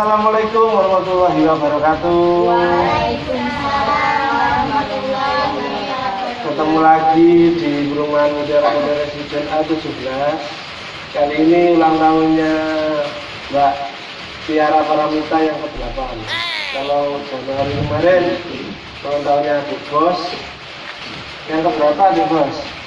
warahmatullahi wabarakatuh. Ketemu lagi di perumahan Mutiara Muda Residen A17. Kali ini ulang tahunnya Mbak Tiara Paramita yang ke-8. Kalau Januari kemarin ulang tahunnya Bos. Yang keberapa Adik Bos?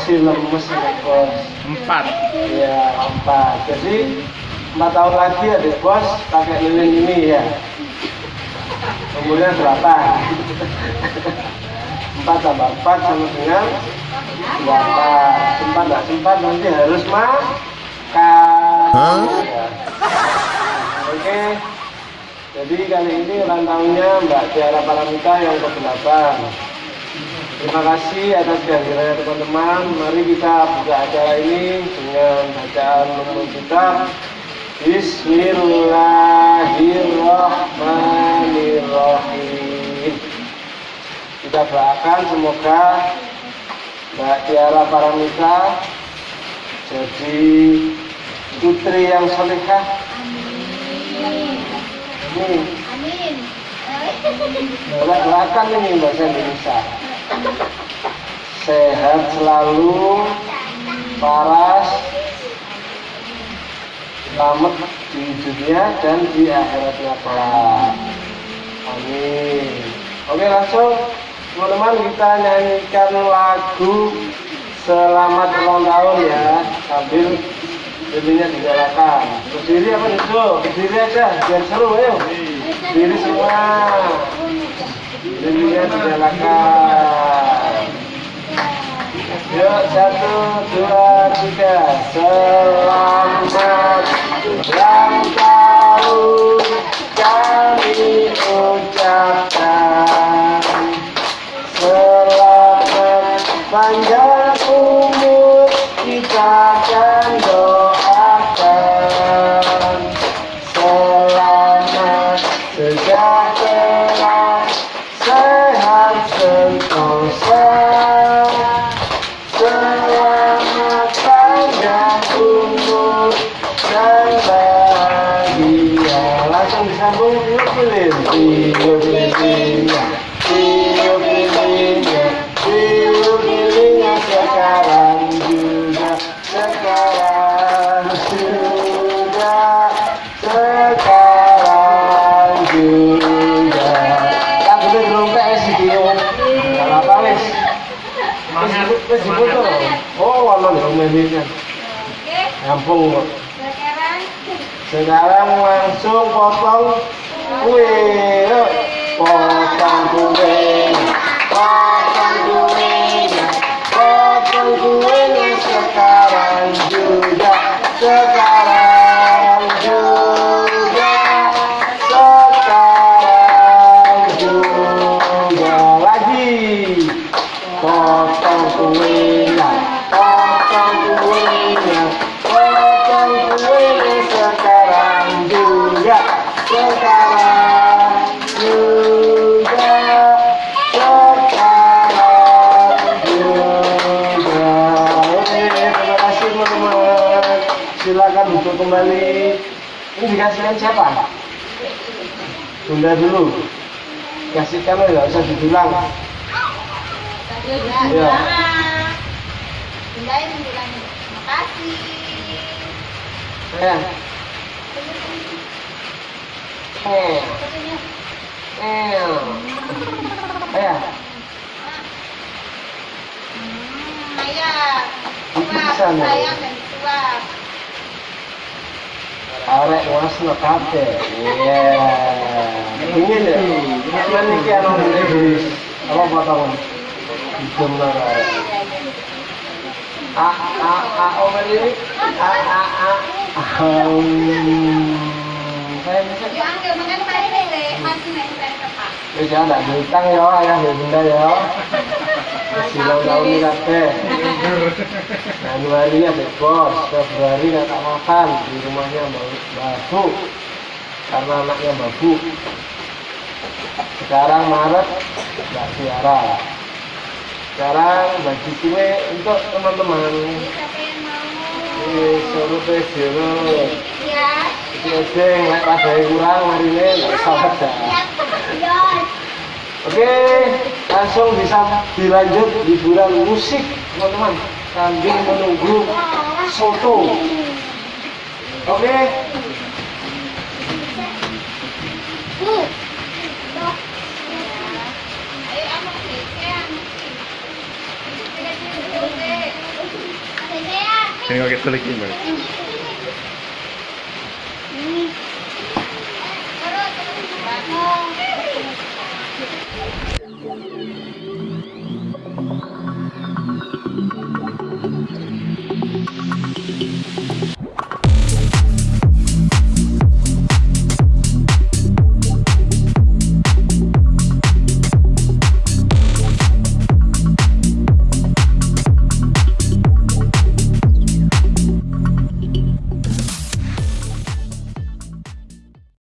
Masih lemes Adik Bos. Empat. Ya, empat. Jadi empat tahun lagi adik bos pakai lilin ini ya. Umurnya berapa? empat tambah empat sama dengan delapan. Sempat nggak sempat nanti harus makan. Ya. Oke. Jadi kali ini ulang tahunnya Mbak Tiara Paramita yang ke-8. Terima kasih atas kehadirannya teman-teman. Mari kita buka acara ini dengan bacaan nomor kita. Bismillahirrahmanirrahim. Kita doakan semoga Mbak Tiara Paramita jadi putri yang solehah. Amin. Amin. Belak-belakan ini bahasa Indonesia. Sehat selalu, paras, selamat di dunia dan di akhiratnya kelak. Amin. Oke langsung teman-teman kita nyanyikan lagu Selamat ulang tahun ya sambil lilinnya dinyalakan. Berdiri apa itu? Berdiri aja biar seru ayo. Berdiri semua. Lilinnya dinyalakan. Yuk satu dua tiga Selamat nih medinya. Oke, Gampang kok. sekarang Sekarang langsung potong kue. Potong kue. Silakan duduk kembali. Ini dikasihkan siapa? Bunda dulu. Kasihkan ya, nggak usah dibilang. ya, Iya. Bilang makasih. Sayang. Eh, Fotonya. eh. Ayah. Hmm, ayah. Bisa, Suap, nih. sayang dan suap. Arek wasno kabeh. Iya. Ya? Kan iki ana Inggris. Apa potongan? Hidung lah. A a a ini. A a a. Saya bisa. Yo angkel makan mari le, masih nek tepak. Wis ya ndak ya ayah ya bunda ya. Kabeh. Januari ada bos, Februari nggak tak makan di rumahnya Babu karena anaknya Babu. Sekarang Maret Mbak Tiara. Sekarang bagi kue untuk teman-teman. Yang suruh teh jeruk. Ya, Sing lek padahal kurang hari ini nggak salah dah. Oke, langsung bisa dilanjut hiburan musik teman-teman sambil menunggu soto. Oke, geser. Ini kok kita lagi.